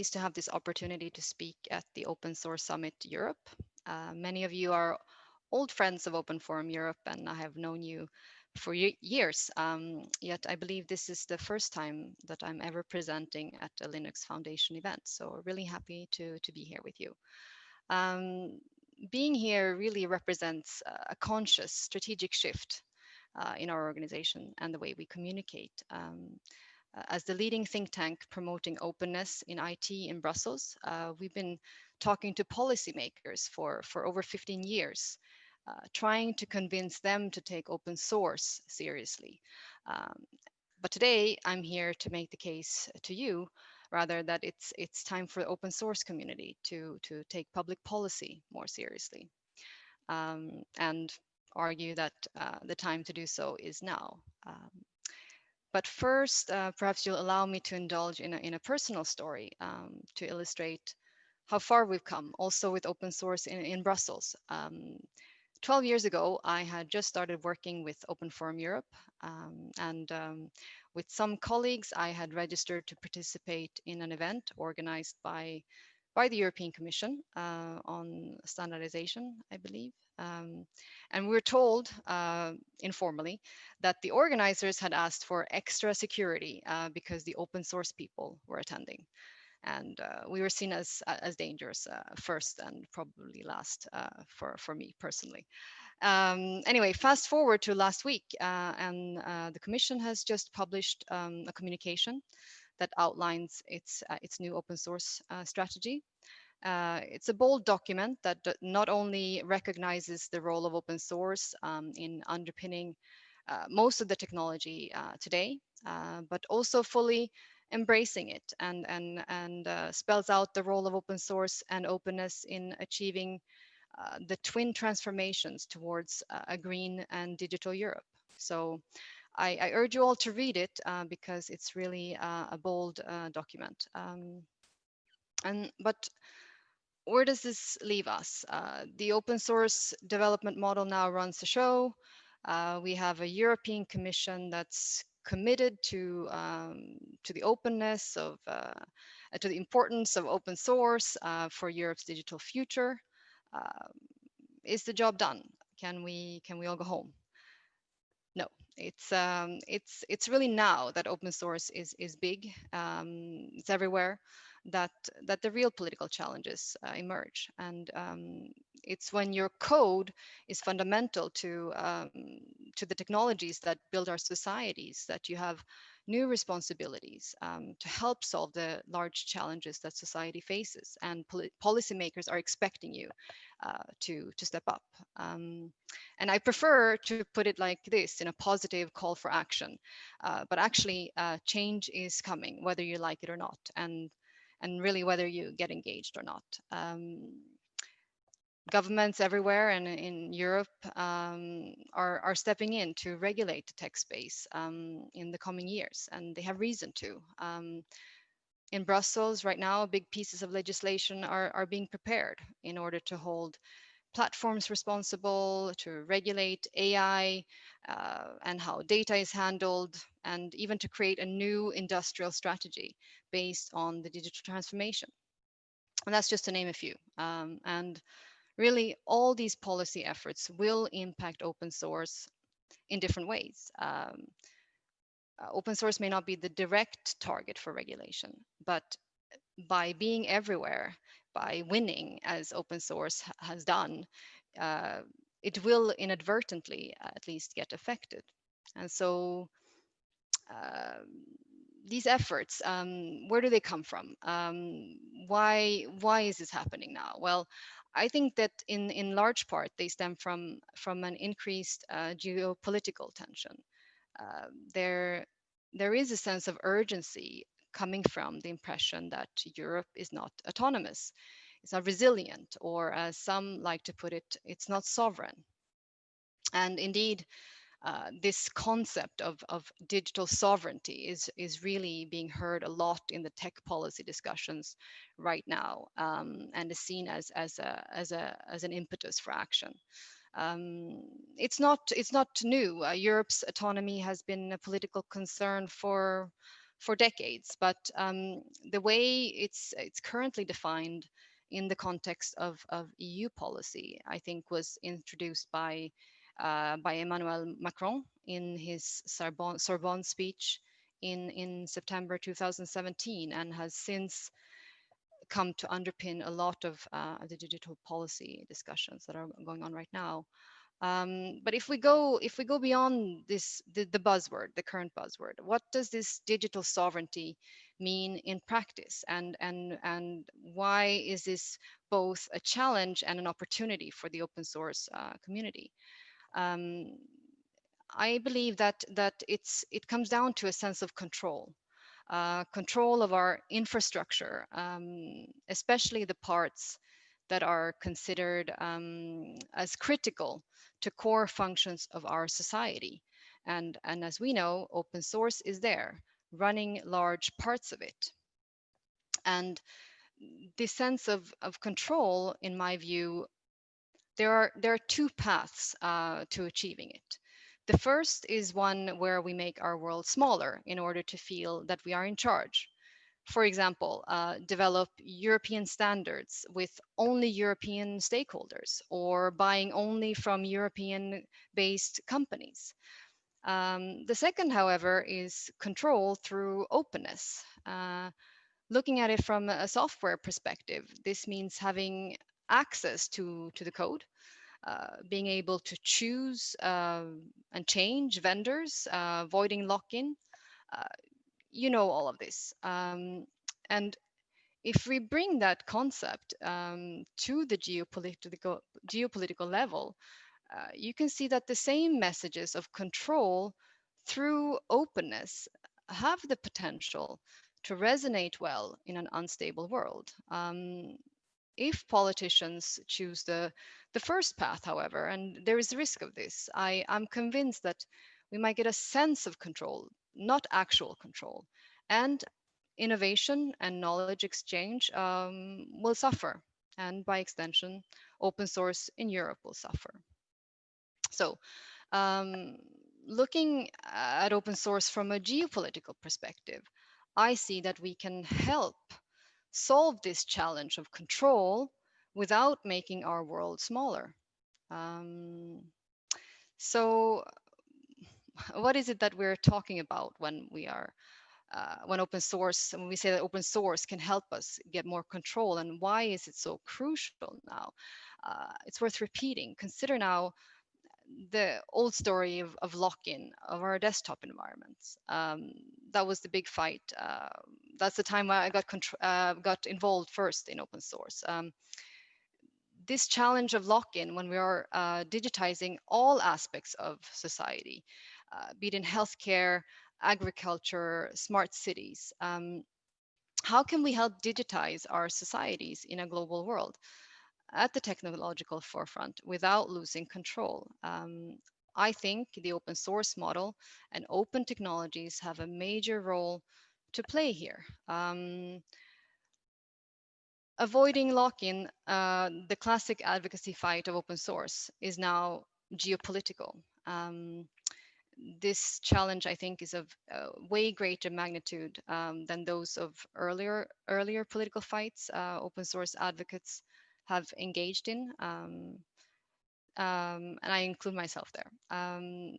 pleased to have this opportunity to speak at the Open Source Summit Europe. Uh, many of you are old friends of Open Forum Europe, and I have known you for years. Um, yet I believe this is the first time that I'm ever presenting at a Linux Foundation event. So really happy to, to be here with you. Um, being here really represents a conscious strategic shift uh, in our organization and the way we communicate. Um, as the leading think tank promoting openness in IT in Brussels, uh, we've been talking to policymakers for, for over 15 years, uh, trying to convince them to take open source seriously. Um, but today I'm here to make the case to you rather that it's it's time for the open source community to to take public policy more seriously um, and argue that uh, the time to do so is now. Um, but first, uh, perhaps you'll allow me to indulge in a, in a personal story um, to illustrate how far we've come, also with open source in, in Brussels. Um, 12 years ago, I had just started working with Open Forum Europe, um, and um, with some colleagues, I had registered to participate in an event organized by, by the European Commission uh, on standardization, I believe. Um, and we were told uh, informally that the organizers had asked for extra security uh, because the open source people were attending. And uh, we were seen as, as dangerous uh, first and probably last uh, for, for me personally. Um, anyway, fast forward to last week, and the Commission has just published um, a communication that outlines its, its new open source strategy. Uh, it's a bold document that not only recognizes the role of open source um, in underpinning uh, most of the technology uh, today, uh, but also fully embracing it and, and, and uh, spells out the role of open source and openness in achieving uh, the twin transformations towards a green and digital Europe. So I, I urge you all to read it because it's really a bold document. Um, and but where does this leave us? Uh, the open source development model now runs the show. Uh, we have a European Commission that's committed to um, to the openness of uh, to the importance of open source uh, for Europe's digital future. Um, is the job done? Can we can we all go home? No, it's um, it's it's really now that open source is is big. Um, it's everywhere that that the real political challenges uh, emerge and um, it's when your code is fundamental to um, to the technologies that build our societies that you have new responsibilities um, to help solve the large challenges that society faces and pol policymakers are expecting you uh, to to step up um, and I prefer to put it like this in a positive call for action uh, but actually uh, change is coming whether you like it or not and and really whether you get engaged or not. Um, governments everywhere and in Europe um, are, are stepping in to regulate the tech space um, in the coming years, and they have reason to. Um, in Brussels right now, big pieces of legislation are, are being prepared in order to hold platforms responsible to regulate AI uh, and how data is handled, and even to create a new industrial strategy based on the digital transformation. And that's just to name a few. Um, and really, all these policy efforts will impact open source in different ways. Um, uh, open source may not be the direct target for regulation, but by being everywhere, by winning as open source has done, uh, it will inadvertently at least get affected. And so uh, these efforts, um, where do they come from? Um, why, why is this happening now? Well, I think that in, in large part, they stem from, from an increased uh, geopolitical tension. Uh, there, there is a sense of urgency coming from the impression that Europe is not autonomous, it's not resilient, or as some like to put it, it's not sovereign. And indeed, uh, this concept of, of digital sovereignty is, is really being heard a lot in the tech policy discussions right now um, and is seen as, as, a, as, a, as an impetus for action. Um, it's not it's not new. Uh, Europe's autonomy has been a political concern for for decades. But um, the way it's it's currently defined in the context of, of EU policy, I think was introduced by uh, by Emmanuel Macron in his Sorbonne, Sorbonne speech in, in September 2017 and has since come to underpin a lot of uh, the digital policy discussions that are going on right now. Um, but if we go if we go beyond this the, the, buzzword, the current buzzword, what does this digital sovereignty mean in practice, and and and why is this both a challenge and an opportunity for the open source uh, community? Um, I believe that that it's it comes down to a sense of control, uh, control of our infrastructure, um, especially the parts that are considered um, as critical to core functions of our society. And, and as we know, open source is there, running large parts of it. And this sense of, of control, in my view, there are, there are two paths uh, to achieving it. The first is one where we make our world smaller in order to feel that we are in charge. For example, uh, develop European standards with only European stakeholders or buying only from European based companies. Um, the second, however, is control through openness. Uh, looking at it from a software perspective, this means having access to, to the code, uh, being able to choose uh, and change vendors, uh, avoiding lock-in. Uh, you know all of this. Um, and if we bring that concept um, to the geopolitical, geopolitical level, uh, you can see that the same messages of control through openness have the potential to resonate well in an unstable world. Um, if politicians choose the, the first path, however, and there is a risk of this, I, I'm convinced that we might get a sense of control, not actual control. And innovation and knowledge exchange um, will suffer. And by extension, open source in Europe will suffer. So um, looking at open source from a geopolitical perspective, I see that we can help solve this challenge of control without making our world smaller. Um, so what is it that we're talking about when we are uh, when open source when we say that open source can help us get more control and why is it so crucial now uh, it's worth repeating consider now the old story of, of lock-in of our desktop environments. Um, that was the big fight. Uh, that's the time I got uh, got involved first in open source. Um, this challenge of lock-in when we are uh, digitizing all aspects of society, uh, be it in healthcare, agriculture, smart cities. Um, how can we help digitize our societies in a global world? At the technological forefront without losing control. Um, I think the open source model and open technologies have a major role to play here. Um, avoiding lock-in, uh, the classic advocacy fight of open source is now geopolitical. Um, this challenge, I think, is of uh, way greater magnitude um, than those of earlier earlier political fights. Uh, open source advocates have engaged in. Um, um, and I include myself there. Um,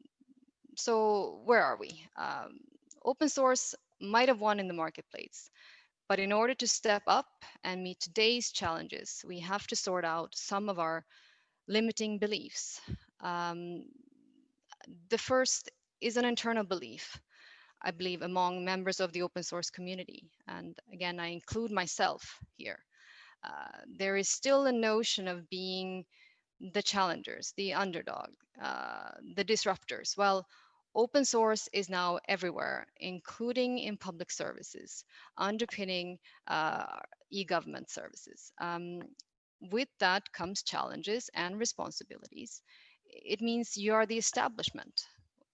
so where are we? Um, open source might have won in the marketplace, but in order to step up and meet today's challenges, we have to sort out some of our limiting beliefs. Um, the first is an internal belief, I believe, among members of the open source community. And again, I include myself here. Uh, there is still a notion of being the challengers, the underdog, uh, the disruptors. Well, open source is now everywhere, including in public services, underpinning uh, e-government services. Um, with that comes challenges and responsibilities. It means you are the establishment.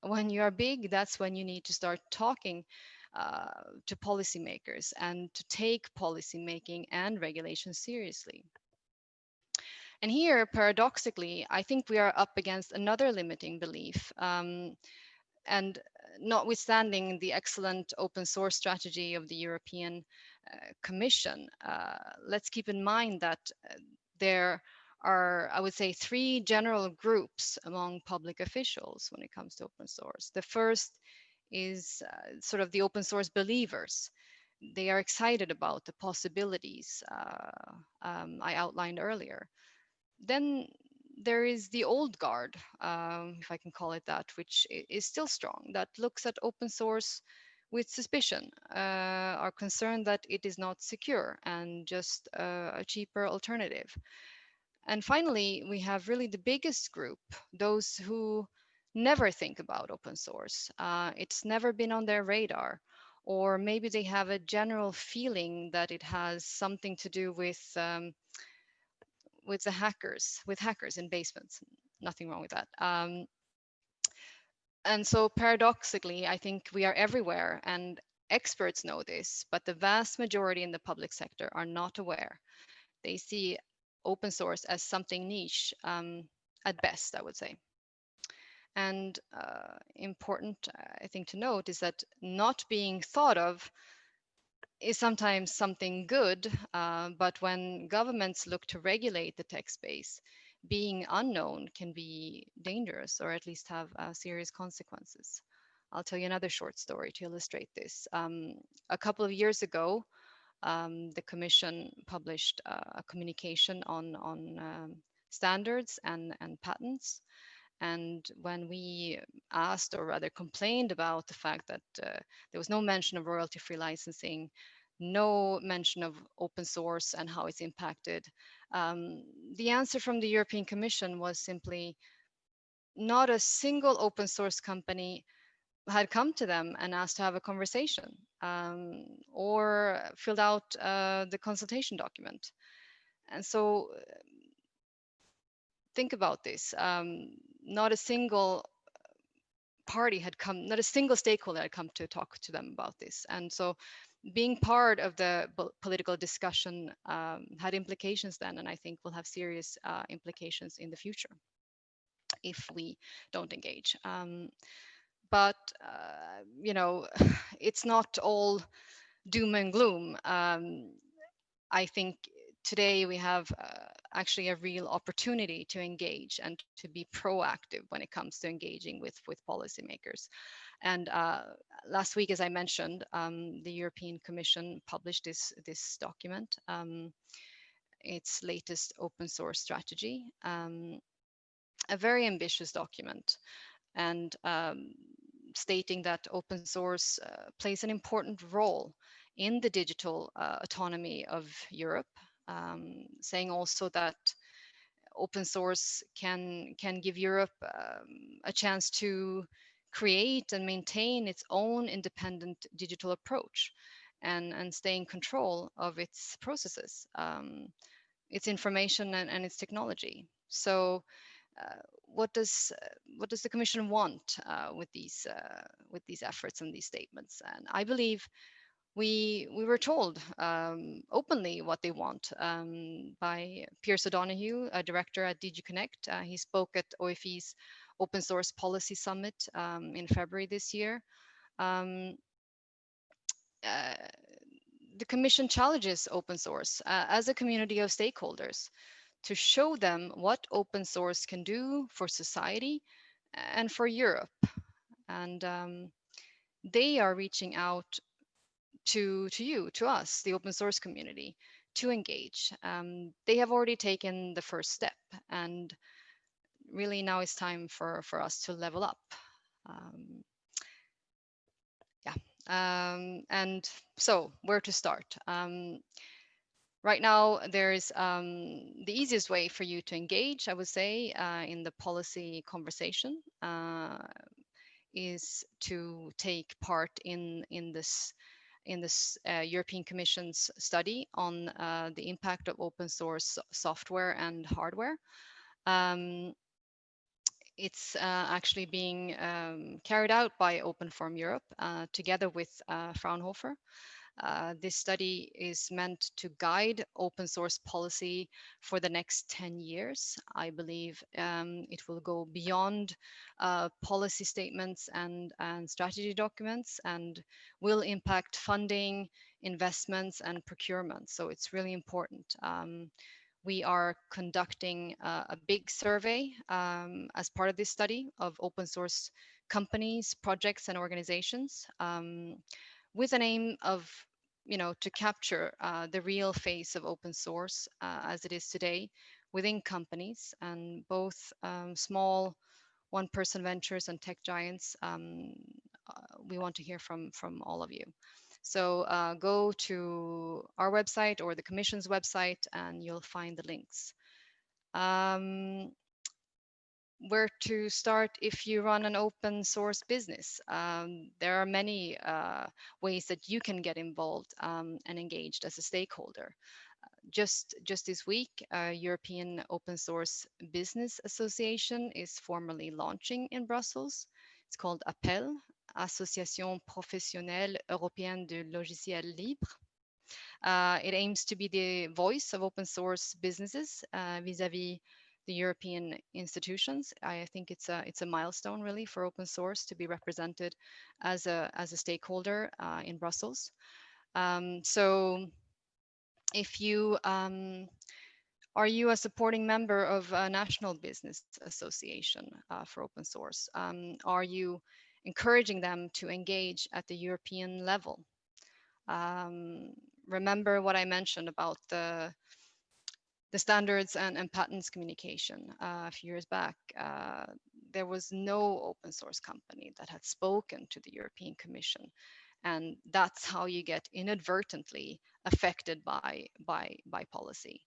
When you are big, that's when you need to start talking to policymakers and to take policymaking and regulation seriously. And here, paradoxically, I think we are up against another limiting belief. Um, and notwithstanding the excellent open source strategy of the European uh, Commission, uh, let's keep in mind that uh, there are, I would say, three general groups among public officials when it comes to open source. The first is uh, sort of the open source believers. They are excited about the possibilities uh, um, I outlined earlier. Then there is the old guard, um, if I can call it that, which is still strong, that looks at open source with suspicion, uh, are concerned that it is not secure and just uh, a cheaper alternative. And finally, we have really the biggest group, those who never think about open source. Uh, it's never been on their radar. Or maybe they have a general feeling that it has something to do with um, with the hackers, with hackers in basements. Nothing wrong with that. Um, and so paradoxically, I think we are everywhere and experts know this, but the vast majority in the public sector are not aware. They see open source as something niche um, at best, I would say. And uh, important, I think, to note is that not being thought of is sometimes something good, uh, but when governments look to regulate the tech space, being unknown can be dangerous or at least have uh, serious consequences. I'll tell you another short story to illustrate this. Um, a couple of years ago, um, the Commission published uh, a communication on, on um, standards and, and patents. And when we asked, or rather complained about the fact that uh, there was no mention of royalty-free licensing, no mention of open source and how it's impacted, um, the answer from the European Commission was simply not a single open source company had come to them and asked to have a conversation um, or filled out uh, the consultation document. And so think about this. Um, not a single party had come, not a single stakeholder had come to talk to them about this. And so being part of the political discussion um, had implications then, and I think will have serious uh, implications in the future if we don't engage. Um, but, uh, you know, it's not all doom and gloom. Um, I think today we have uh, actually a real opportunity to engage and to be proactive when it comes to engaging with with policymakers. And uh, last week, as I mentioned, um, the European Commission published this this document, um, its latest open source strategy, um, a very ambitious document, and um, stating that open source uh, plays an important role in the digital uh, autonomy of Europe um, saying also that open source can can give Europe um, a chance to create and maintain its own independent digital approach and, and stay in control of its processes, um, its information and, and, its technology. So uh, what does what does the Commission want uh, with these uh, with these efforts and these statements? And I believe we we were told um, openly what they want um, by Pearse O'Donohue, a director at DG Connect. Uh, he spoke at OFE's Open Source Policy Summit um, in February this year. Um, uh, the Commission challenges open source uh, as a community of stakeholders to show them what open source can do for society and for Europe. And um, they are reaching out to, to you, to us, the open source community, to engage. Um, they have already taken the first step and really now it's time for, for us to level up. Um, yeah, um, and so where to start? Um, right now, there's um, the easiest way for you to engage, I would say, uh, in the policy conversation uh, is to take part in, in this in this uh, European Commission's study on uh, the impact of open source software and hardware. Um, it's uh, actually being um, carried out by Open Forum Europe uh, together with uh, Fraunhofer. Uh, this study is meant to guide open source policy for the next 10 years. I believe um, it will go beyond uh, policy statements and, and strategy documents and will impact funding, investments, and procurement. So it's really important. Um, we are conducting uh, a big survey um, as part of this study of open source companies, projects, and organizations um, with an aim of you know, to capture uh, the real face of open source uh, as it is today within companies and both um, small one-person ventures and tech giants. Um, uh, we want to hear from from all of you. So uh, go to our website or the Commission's website, and you'll find the links. Um, where to start if you run an open source business. Um, there are many uh, ways that you can get involved um, and engaged as a stakeholder. just, just this week, uh, European Open Source Business Association is formally launching in Brussels. It's called APELL, Association Professionnelle Européenne de Logiciels Libres. Uh, it aims to be the voice of open source businesses uh, vis-a-vis -vis the European institutions. I think it's a it's a milestone really for open source to be represented as a as a stakeholder uh, in Brussels. Um, so, if you um, are you a supporting member of a national business association uh, for open source? Um, are you encouraging them to engage at the European level? Um, remember what I mentioned about the the standards and, and patents communication uh, a few years back, uh, there was no open source company that had spoken to the European Commission. And that's how you get inadvertently affected by, by, by policy.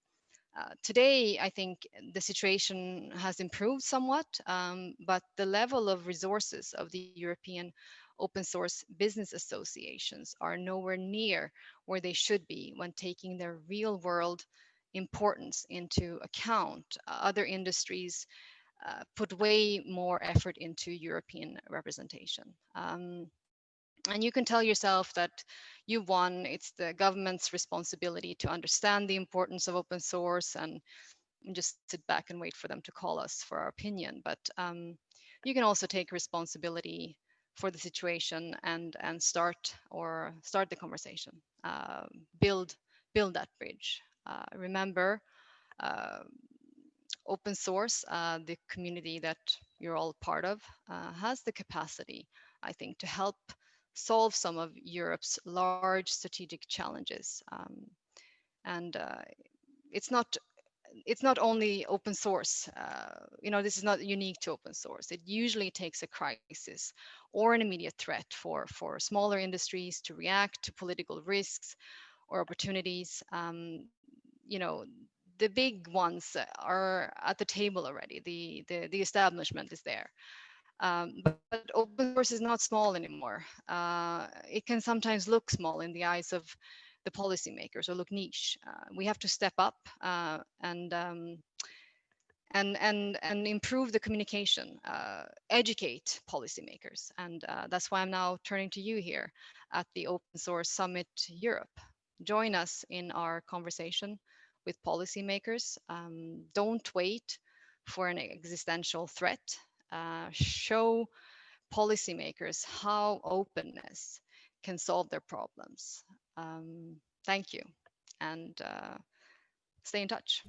Uh, today, I think the situation has improved somewhat, um, but the level of resources of the European open source business associations are nowhere near where they should be when taking their real world importance into account. Uh, other industries uh, put way more effort into European representation. Um, and you can tell yourself that you won. It's the government's responsibility to understand the importance of open source and just sit back and wait for them to call us for our opinion. But um, you can also take responsibility for the situation and and start or start the conversation, uh, build build that bridge. Uh, remember, uh, open source, uh, the community that you're all part of, has the capacity, I think, to help solve some of Europe's large strategic challenges. Um, and it's not it's not only open source. Uh, you know, this is not unique to open source. It usually takes a crisis or an immediate threat for for smaller industries to react to political risks or opportunities. Um, you know the big ones are at the table already. The the, the establishment is there. Um, but, open source is not small anymore. Uh, it can sometimes look small in the eyes of the policymakers or look niche. Uh, we have to step up uh, and um, and and and improve the communication, uh, educate policymakers, and uh, that's why I'm now turning to you here at the Open Source Summit Europe. Join us in our conversation with policymakers. Um, don't wait for an existential threat. Uh, show policymakers how openness can solve their problems. Um, thank you and uh, stay in touch.